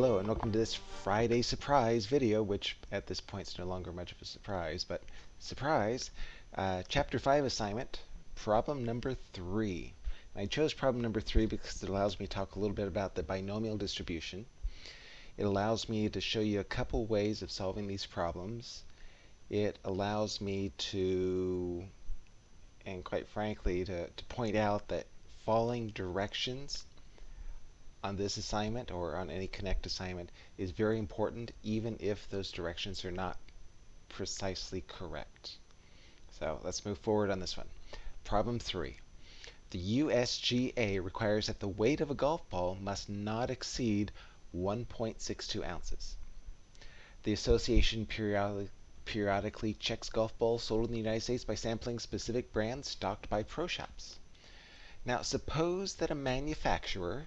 Hello and welcome to this Friday surprise video, which at this point is no longer much of a surprise, but surprise, uh, chapter 5 assignment, problem number 3. And I chose problem number 3 because it allows me to talk a little bit about the binomial distribution. It allows me to show you a couple ways of solving these problems. It allows me to, and quite frankly, to, to point out that following directions on this assignment or on any Connect assignment is very important even if those directions are not precisely correct. So let's move forward on this one. Problem 3. The USGA requires that the weight of a golf ball must not exceed 1.62 ounces. The association periodic periodically checks golf balls sold in the United States by sampling specific brands stocked by pro shops. Now suppose that a manufacturer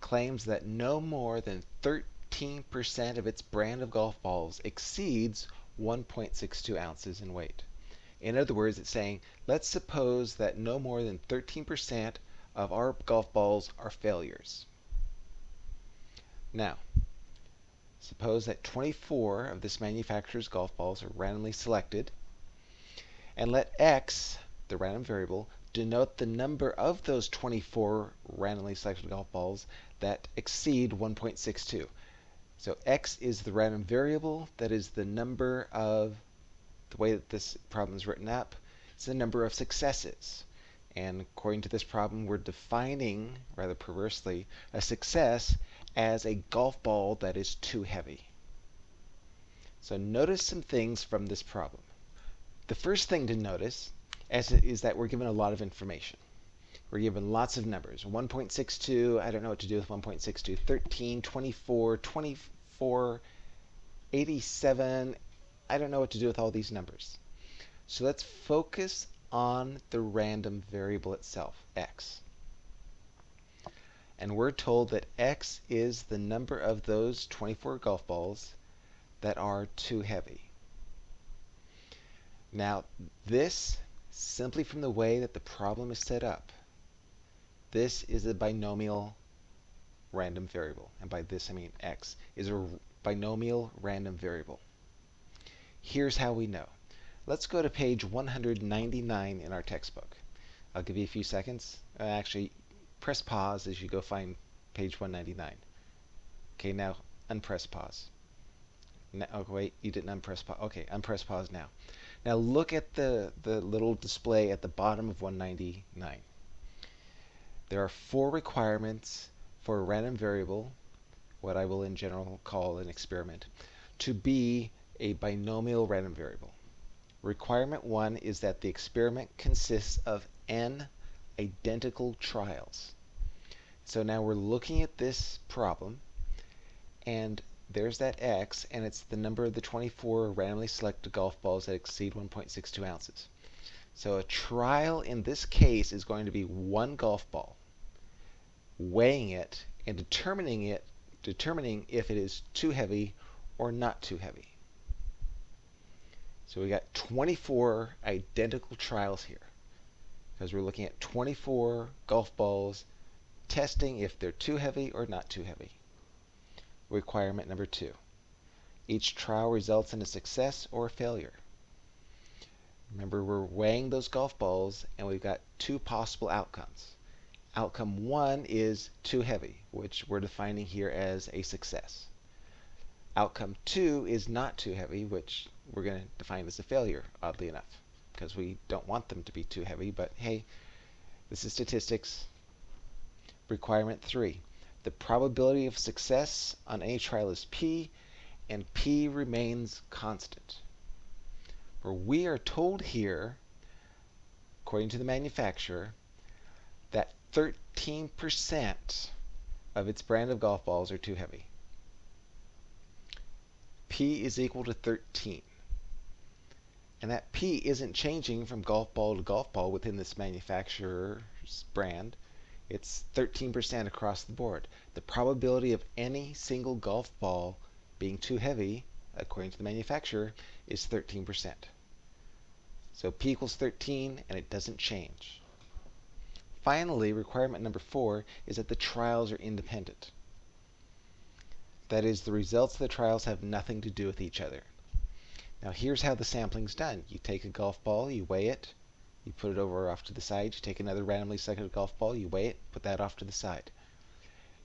claims that no more than 13% of its brand of golf balls exceeds 1.62 ounces in weight. In other words, it's saying, let's suppose that no more than 13% of our golf balls are failures. Now, suppose that 24 of this manufacturer's golf balls are randomly selected, and let x, the random variable, denote the number of those 24 randomly selected golf balls that exceed 1.62. So x is the random variable, that is the number of, the way that this problem is written up, it's the number of successes. And according to this problem, we're defining, rather perversely, a success as a golf ball that is too heavy. So notice some things from this problem. The first thing to notice is that we're given a lot of information. We're given lots of numbers. 1.62, I don't know what to do with 1.62. 13, 24, 24, 87. I don't know what to do with all these numbers. So let's focus on the random variable itself, x. And we're told that x is the number of those 24 golf balls that are too heavy. Now, this, simply from the way that the problem is set up, this is a binomial random variable. And by this I mean x is a binomial random variable. Here's how we know. Let's go to page 199 in our textbook. I'll give you a few seconds. Uh, actually, press pause as you go find page 199. Okay, now unpress pause. Now, oh, wait, you didn't unpress pause. Okay, unpress pause now. Now look at the, the little display at the bottom of 199. There are four requirements for a random variable, what I will in general call an experiment, to be a binomial random variable. Requirement one is that the experiment consists of n identical trials. So now we're looking at this problem, and there's that x, and it's the number of the 24 randomly selected golf balls that exceed 1.62 ounces. So a trial in this case is going to be one golf ball weighing it and determining it, determining if it is too heavy or not too heavy. So we got 24 identical trials here because we're looking at 24 golf balls testing if they're too heavy or not too heavy. Requirement number two. Each trial results in a success or a failure. Remember, we're weighing those golf balls and we've got two possible outcomes. Outcome one is too heavy, which we're defining here as a success. Outcome two is not too heavy, which we're going to define as a failure, oddly enough, because we don't want them to be too heavy, but hey, this is statistics. Requirement three, the probability of success on any trial is P, and P remains constant. For we are told here, according to the manufacturer, 13% of its brand of golf balls are too heavy. P is equal to 13. And that P isn't changing from golf ball to golf ball within this manufacturer's brand. It's 13% across the board. The probability of any single golf ball being too heavy, according to the manufacturer, is 13%. So P equals 13 and it doesn't change. Finally, requirement number four is that the trials are independent. That is, the results of the trials have nothing to do with each other. Now here's how the sampling's done. You take a golf ball, you weigh it, you put it over off to the side, you take another randomly selected golf ball, you weigh it, put that off to the side.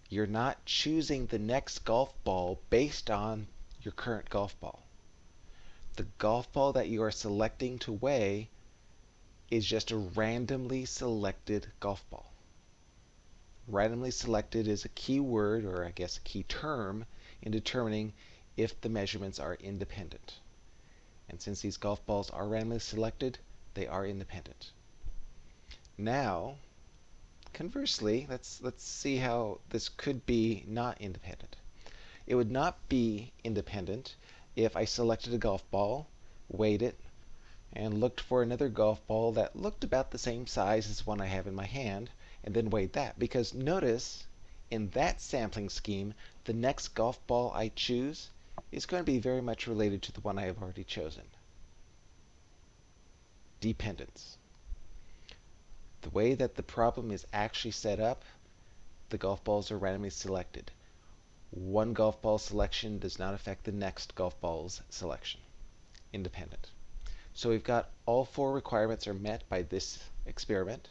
You're not choosing the next golf ball based on your current golf ball. The golf ball that you are selecting to weigh is just a randomly selected golf ball. Randomly selected is a key word, or I guess a key term, in determining if the measurements are independent. And since these golf balls are randomly selected, they are independent. Now, conversely, let's, let's see how this could be not independent. It would not be independent if I selected a golf ball, weighed it, and looked for another golf ball that looked about the same size as one I have in my hand, and then weighed that. Because notice, in that sampling scheme, the next golf ball I choose is going to be very much related to the one I have already chosen. Dependence. The way that the problem is actually set up, the golf balls are randomly selected. One golf ball selection does not affect the next golf ball's selection. Independent. So we've got all four requirements are met by this experiment,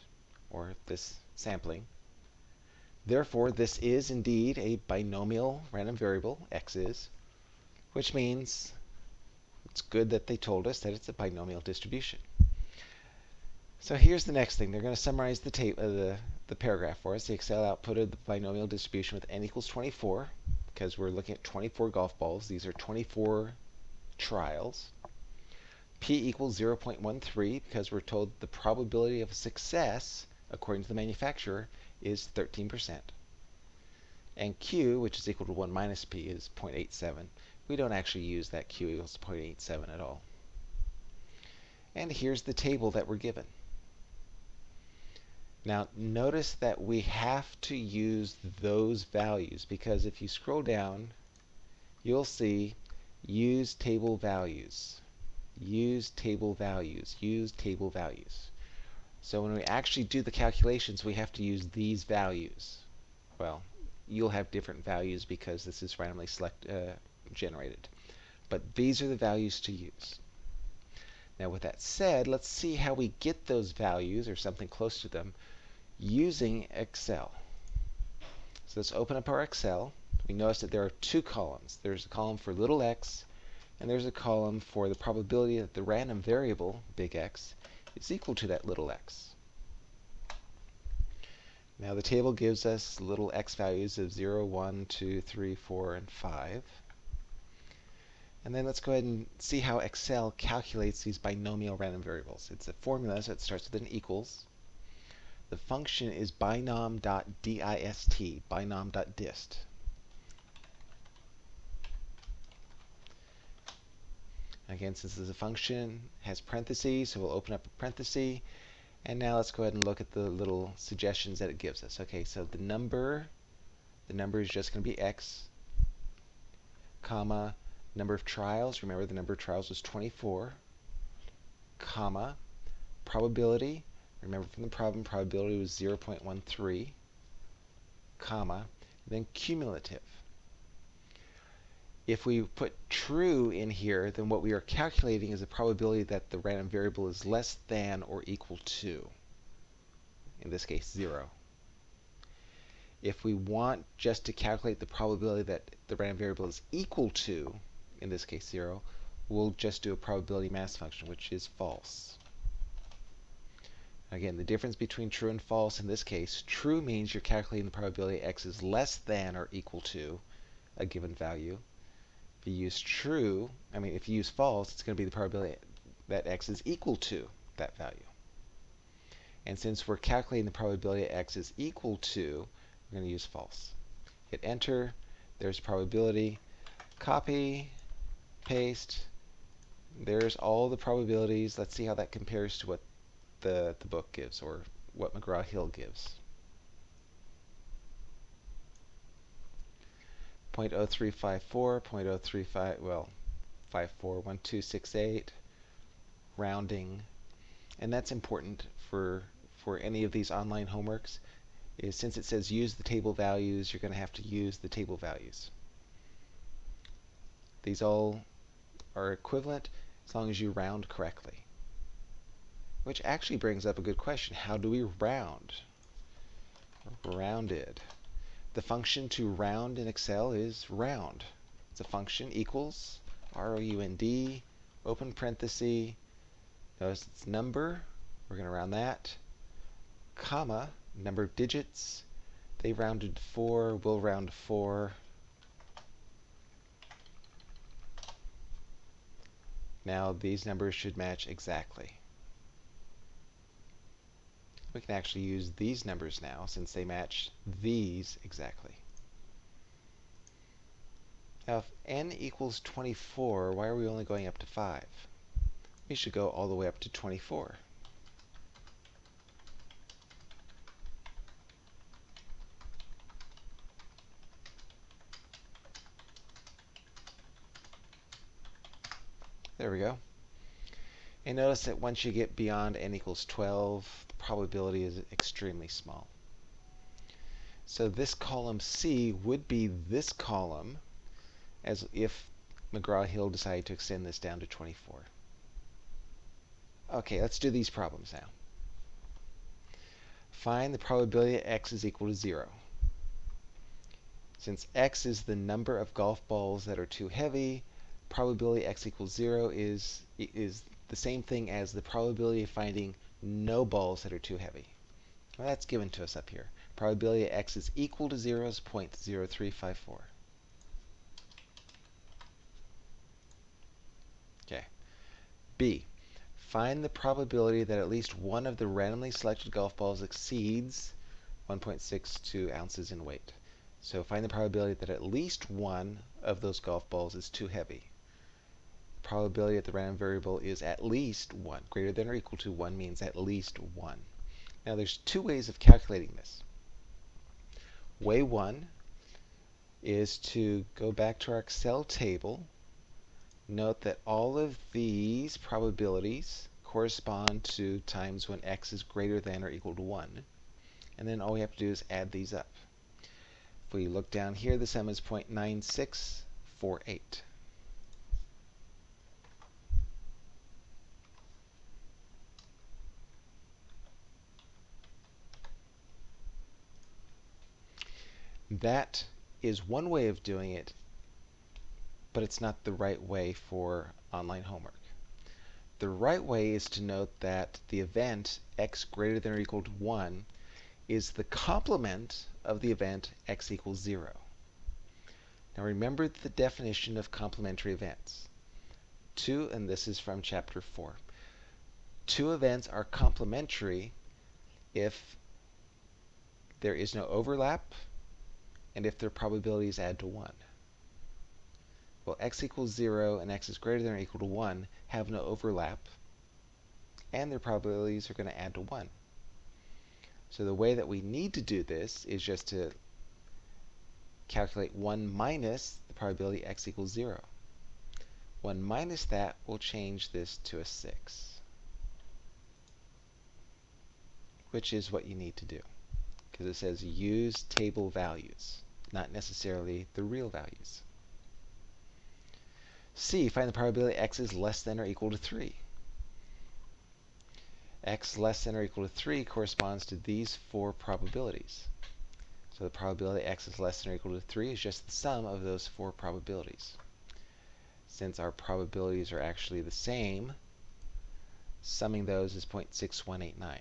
or this sampling. Therefore, this is indeed a binomial random variable, x is, which means it's good that they told us that it's a binomial distribution. So here's the next thing. They're going to summarize the, tape, uh, the, the paragraph for us. The Excel output of the binomial distribution with n equals 24 because we're looking at 24 golf balls. These are 24 trials. P equals 0.13 because we're told the probability of success, according to the manufacturer, is 13%. And Q, which is equal to 1 minus P, is 0.87. We don't actually use that Q equals 0.87 at all. And here's the table that we're given. Now notice that we have to use those values because if you scroll down, you'll see use table values, use table values, use table values. So when we actually do the calculations, we have to use these values. Well, you'll have different values because this is randomly select, uh, generated. But these are the values to use. Now with that said, let's see how we get those values or something close to them using Excel. So let's open up our Excel. We notice that there are two columns. There's a column for little x, and there's a column for the probability that the random variable, big X, is equal to that little x. Now the table gives us little x values of 0, 1, 2, 3, 4, and 5. And then let's go ahead and see how Excel calculates these binomial random variables. It's a formula, so it starts with an equals. The function is binom.dist, binom.dist. Again, since this is a function, has parentheses, so we'll open up a parenthesis. And now let's go ahead and look at the little suggestions that it gives us. Okay, so the number, the number is just going to be x, comma, number of trials. Remember the number of trials was 24, comma, probability. Remember from the problem, probability was 0.13, comma, then cumulative. If we put true in here, then what we are calculating is the probability that the random variable is less than or equal to, in this case, 0. If we want just to calculate the probability that the random variable is equal to, in this case 0, we'll just do a probability mass function, which is false. Again, the difference between true and false in this case, true means you're calculating the probability x is less than or equal to a given value. If you use true, I mean, if you use false, it's going to be the probability that x is equal to that value. And since we're calculating the probability x is equal to, we're going to use false. Hit enter, there's probability, copy, paste, there's all the probabilities. Let's see how that compares to what the, the book gives or what McGraw-Hill gives. 0.0354, 0.035, well, 541268, rounding. And that's important for, for any of these online homeworks, is since it says use the table values, you're going to have to use the table values. These all are equivalent as long as you round correctly. Which actually brings up a good question. How do we round? Rounded. The function to round in Excel is round. It's a function equals R-O-U-N-D, open parenthesis, notice it's number, we're going to round that, comma, number of digits, they rounded 4, we'll round 4, Now these numbers should match exactly. We can actually use these numbers now since they match these exactly. Now if n equals 24, why are we only going up to 5? We should go all the way up to 24. There we go. And notice that once you get beyond n equals 12, the probability is extremely small. So this column C would be this column as if McGraw-Hill decided to extend this down to 24. Okay, let's do these problems now. Find the probability that x is equal to 0. Since x is the number of golf balls that are too heavy, probability x equals 0 is, is the same thing as the probability of finding no balls that are too heavy. Well, that's given to us up here. Probability x is equal to 0 is 0.0354. Okay. B. Find the probability that at least one of the randomly selected golf balls exceeds 1.62 ounces in weight. So find the probability that at least one of those golf balls is too heavy probability that the random variable is at least 1. Greater than or equal to 1 means at least 1. Now there's two ways of calculating this. Way 1 is to go back to our Excel table. Note that all of these probabilities correspond to times when x is greater than or equal to 1. And then all we have to do is add these up. If we look down here, the sum is 0.9648. That is one way of doing it, but it's not the right way for online homework. The right way is to note that the event x greater than or equal to 1 is the complement of the event x equals 0. Now remember the definition of complementary events. Two, and this is from chapter 4. Two events are complementary if there is no overlap and if their probabilities add to 1. Well, x equals 0 and x is greater than or equal to 1 have no overlap, and their probabilities are going to add to 1. So the way that we need to do this is just to calculate 1 minus the probability x equals 0. 1 minus that will change this to a 6, which is what you need to do, because it says use table values not necessarily the real values. C, find the probability x is less than or equal to 3. x less than or equal to 3 corresponds to these four probabilities. So the probability x is less than or equal to 3 is just the sum of those four probabilities. Since our probabilities are actually the same, summing those is 0.6189.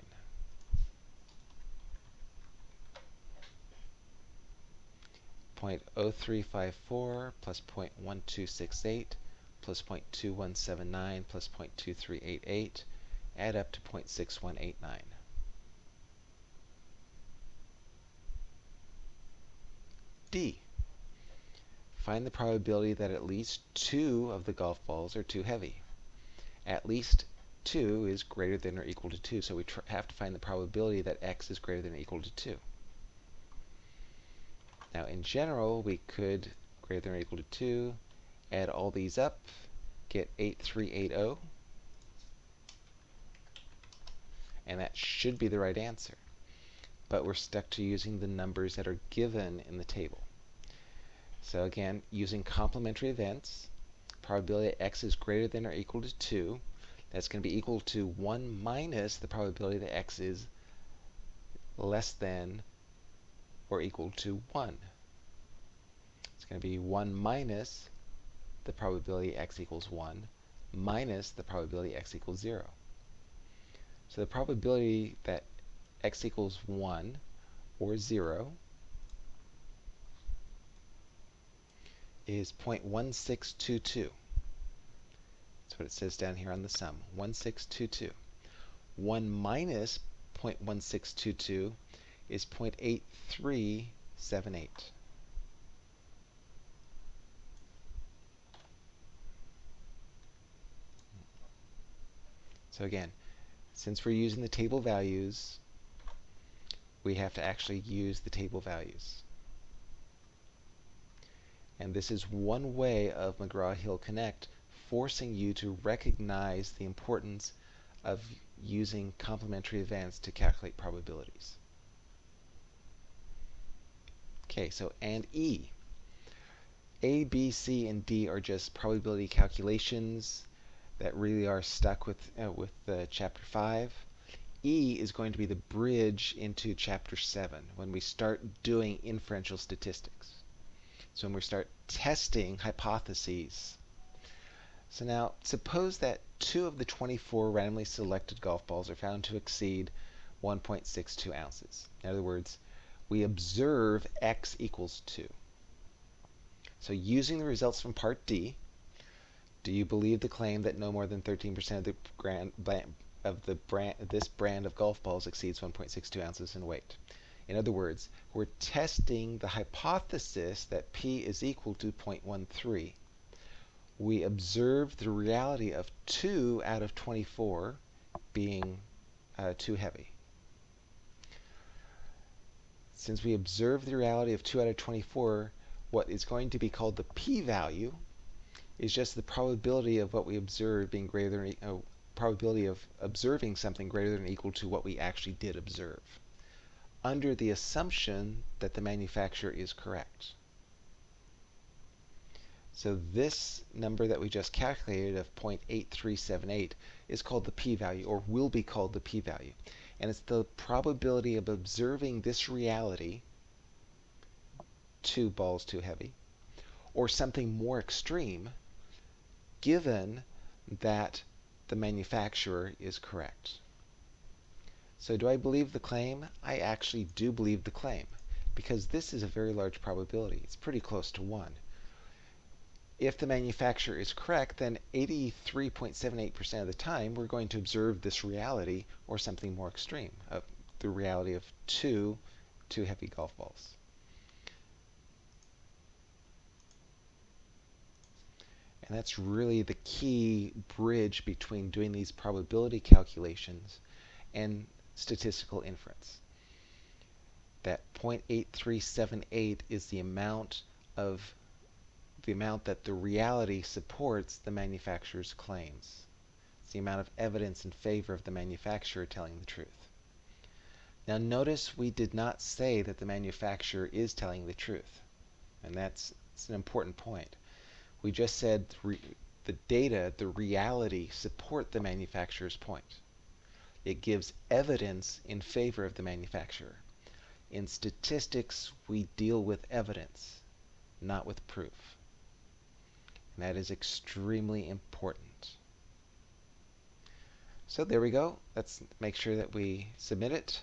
0.0354 plus 0.1268 plus 0.2179 plus 0.2388 add up to 0.6189. D. Find the probability that at least two of the golf balls are too heavy. At least 2 is greater than or equal to 2, so we have to find the probability that x is greater than or equal to 2. Now in general, we could greater than or equal to 2, add all these up, get 8380, and that should be the right answer. But we're stuck to using the numbers that are given in the table. So again, using complementary events, probability that x is greater than or equal to 2. That's going to be equal to 1 minus the probability that x is less than or equal to 1. It's going to be 1 minus the probability x equals 1 minus the probability x equals 0. So the probability that x equals 1 or 0 is 0.1622. That's what it says down here on the sum, 1622. 1 minus 0.1622 is 0.8378. So again, since we're using the table values, we have to actually use the table values. And this is one way of McGraw-Hill Connect forcing you to recognize the importance of using complementary events to calculate probabilities. Okay, so and E. A, B, C, and D are just probability calculations that really are stuck with, uh, with uh, Chapter 5. E is going to be the bridge into Chapter 7 when we start doing inferential statistics. So when we start testing hypotheses. So now, suppose that two of the 24 randomly selected golf balls are found to exceed 1.62 ounces. In other words, we observe x equals 2. So using the results from Part D, do you believe the claim that no more than 13% of the grand, of the brand, this brand of golf balls exceeds 1.62 ounces in weight? In other words, we're testing the hypothesis that P is equal to 0.13. We observe the reality of 2 out of 24 being uh, too heavy. Since we observe the reality of 2 out of 24, what is going to be called the p-value is just the probability of what we observe being greater than uh, probability of observing something greater than or equal to what we actually did observe under the assumption that the manufacturer is correct. So this number that we just calculated of 0.8378 is called the p-value or will be called the p-value. And it's the probability of observing this reality, two balls too heavy, or something more extreme, given that the manufacturer is correct. So do I believe the claim? I actually do believe the claim because this is a very large probability. It's pretty close to 1. If the manufacturer is correct, then 83.78% of the time we're going to observe this reality or something more extreme, uh, the reality of two, two heavy golf balls. And that's really the key bridge between doing these probability calculations and statistical inference. That 0.8378 is the amount of the amount that the reality supports the manufacturer's claims. It's the amount of evidence in favor of the manufacturer telling the truth. Now notice we did not say that the manufacturer is telling the truth. And that's, that's an important point. We just said the data, the reality, support the manufacturer's point. It gives evidence in favor of the manufacturer. In statistics, we deal with evidence, not with proof. And that is extremely important. So there we go. Let's make sure that we submit it.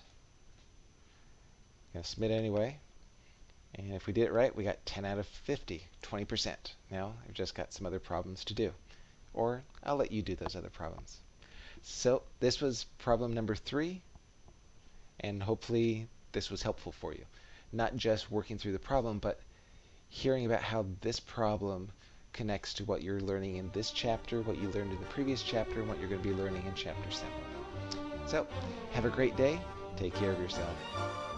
Gonna submit anyway. And if we did it right, we got 10 out of 50, 20%. Now, I've just got some other problems to do. Or I'll let you do those other problems. So this was problem number three, and hopefully this was helpful for you. Not just working through the problem, but hearing about how this problem connects to what you're learning in this chapter, what you learned in the previous chapter, and what you're going to be learning in chapter 7. So, have a great day. Take care of yourself.